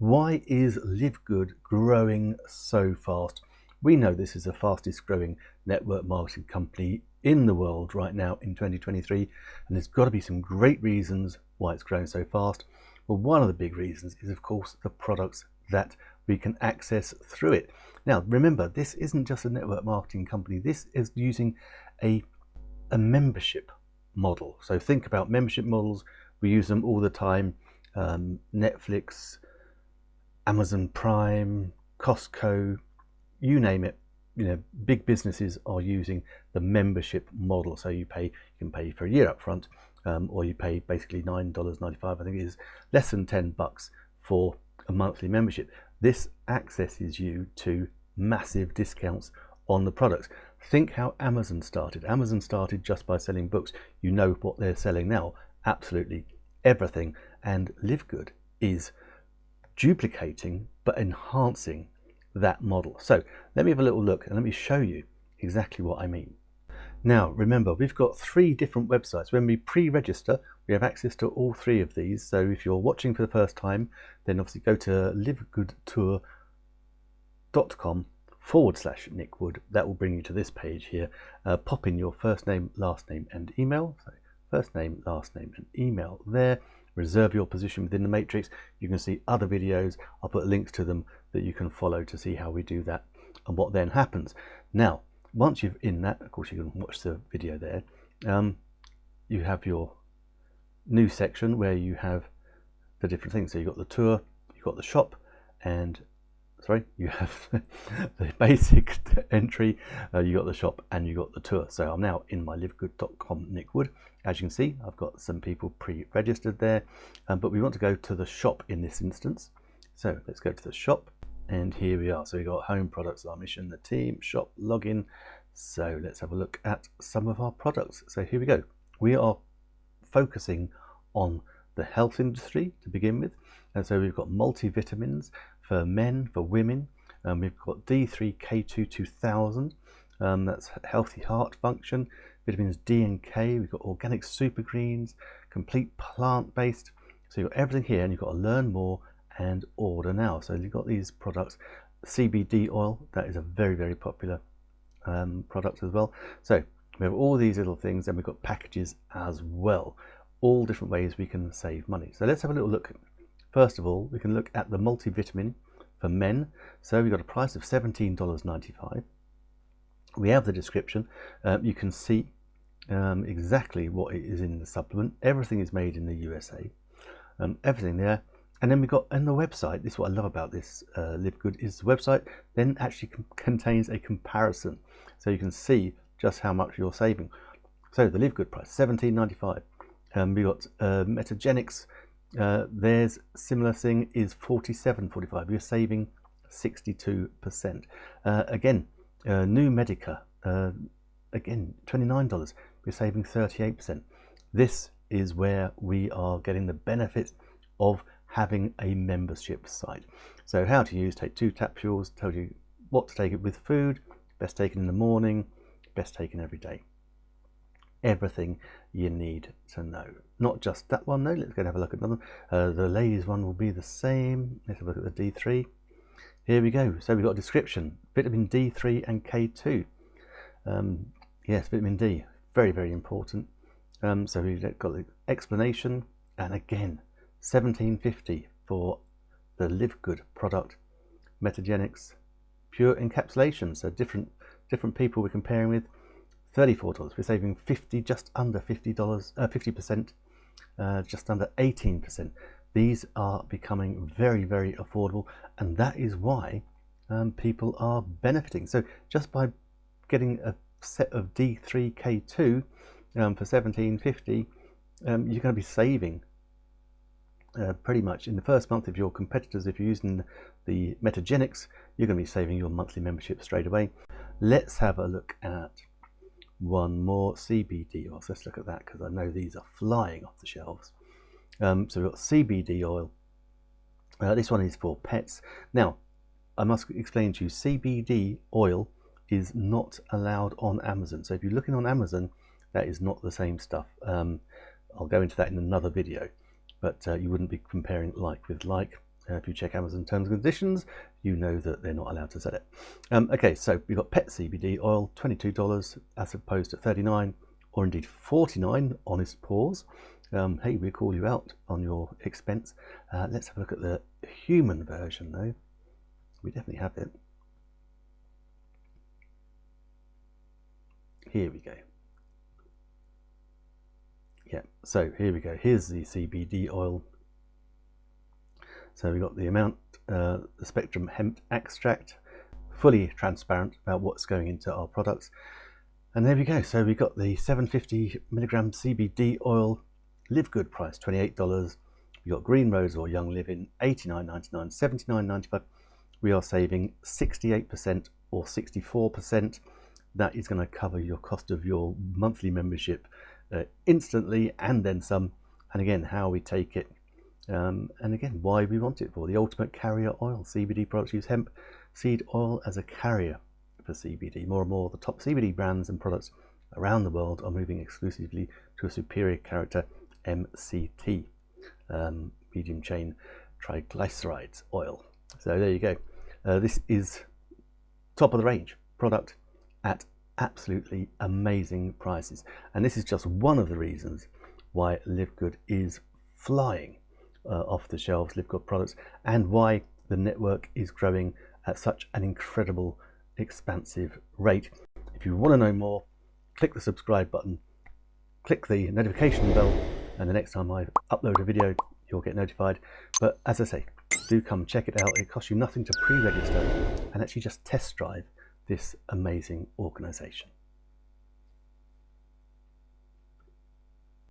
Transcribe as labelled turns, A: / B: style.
A: Why is Live Good growing so fast? We know this is the fastest growing network marketing company in the world right now in 2023, and there's got to be some great reasons why it's growing so fast. Well, one of the big reasons is, of course, the products that we can access through it. Now, remember, this isn't just a network marketing company, this is using a, a membership model. So think about membership models, we use them all the time. Um, Netflix, Amazon Prime, Costco, you name it, you know, big businesses are using the membership model. So you pay, you can pay for a year up front, um, or you pay basically nine dollars ninety-five. I think it is less than ten bucks for a monthly membership. This accesses you to massive discounts on the products. Think how Amazon started. Amazon started just by selling books. You know what they're selling now. Absolutely everything. And Live Good is duplicating but enhancing that model. So let me have a little look and let me show you exactly what I mean. Now remember we've got three different websites. When we pre-register we have access to all three of these. So if you're watching for the first time then obviously go to livegoodtour.com forward slash Nick Wood. That will bring you to this page here. Uh, pop in your first name, last name and email. So first name, last name and email there reserve your position within the matrix. You can see other videos. I'll put links to them that you can follow to see how we do that and what then happens. Now, once you've in that, of course, you can watch the video there. Um, you have your new section where you have the different things. So you've got the tour, you've got the shop, and sorry, you have the basic entry, uh, you got the shop, and you got the tour. So I'm now in my livegood.com Nick Wood. As you can see, I've got some people pre-registered there, um, but we want to go to the shop in this instance. So let's go to the shop, and here we are. So we've got home products, our mission, the team, shop, login. So let's have a look at some of our products. So here we go. We are focusing on the health industry to begin with. And so we've got multivitamins, for men, for women. Um, we've got D3K2 2000, um, that's healthy heart function, vitamins D and K, we've got organic super greens, complete plant-based. So you've got everything here and you've got to learn more and order now. So you've got these products, CBD oil, that is a very, very popular um, product as well. So we have all these little things and we've got packages as well. All different ways we can save money. So let's have a little look First of all, we can look at the multivitamin for men. So we've got a price of $17.95. We have the description. Um, you can see um, exactly what it is in the supplement. Everything is made in the USA. Um, everything there. And then we've got on the website, this is what I love about this uh, Live Good, is the website then actually contains a comparison. So you can see just how much you're saving. So the Live Good price, $17.95. Um, we got uh, Metagenics uh, there's similar thing is 47.45. You're saving 62%. Uh, again, uh, New Medica, uh, again, $29. We're saving 38%. This is where we are getting the benefit of having a membership site. So how to use, take two capsules, tell you what to take it with food, best taken in the morning, best taken every day everything you need to know. Not just that one though, let's go and have a look at another. Uh, the ladies one will be the same. Let's have a look at the D3. Here we go. So we've got a description, vitamin D3 and K2. Um, yes, vitamin D, very, very important. Um, so we've got the explanation and again, 1750 for the Live Good product. Metagenics, pure encapsulation. So different, different people we're comparing with $34. We're saving 50, just under $50, uh, 50%, uh, just under 18%. These are becoming very, very affordable, and that is why um, people are benefiting. So just by getting a set of D3K2 um, for 1750, um, you're going to be saving uh, pretty much in the first month of your competitors. If you're using the Metagenics, you're going to be saving your monthly membership straight away. Let's have a look at one more CBD oil. So let's look at that because I know these are flying off the shelves. Um, so we've got CBD oil. Uh, this one is for pets. Now, I must explain to you, CBD oil is not allowed on Amazon. So if you're looking on Amazon, that is not the same stuff. Um, I'll go into that in another video, but uh, you wouldn't be comparing like with like. If you check Amazon terms and conditions, you know that they're not allowed to sell it. Um, okay, so we've got pet CBD oil, $22 as opposed to 39 or indeed 49 honest paws. Um, hey, we call you out on your expense. Uh, let's have a look at the human version though. We definitely have it. Here we go. Yeah, so here we go. Here's the CBD oil. So we've got the amount, uh, the spectrum hemp extract, fully transparent about what's going into our products. And there we go. So we got the 750 milligram CBD oil, live good price, $28. We got Green Roads or young living, $89.99, $79.95. We are saving 68% or 64% that is going to cover your cost of your monthly membership uh, instantly and then some. And again, how we take it, um, and again, why we want it for. The ultimate carrier oil. CBD products use hemp seed oil as a carrier for CBD. More and more, the top CBD brands and products around the world are moving exclusively to a superior character MCT, um, medium chain triglycerides oil. So there you go. Uh, this is top of the range product at absolutely amazing prices. And this is just one of the reasons why Live Good is flying uh, off the shelves, Live products, and why the network is growing at such an incredible, expansive rate. If you want to know more, click the subscribe button, click the notification bell, and the next time I upload a video, you'll get notified. But as I say, do come check it out. It costs you nothing to pre-register and actually just test drive this amazing organization.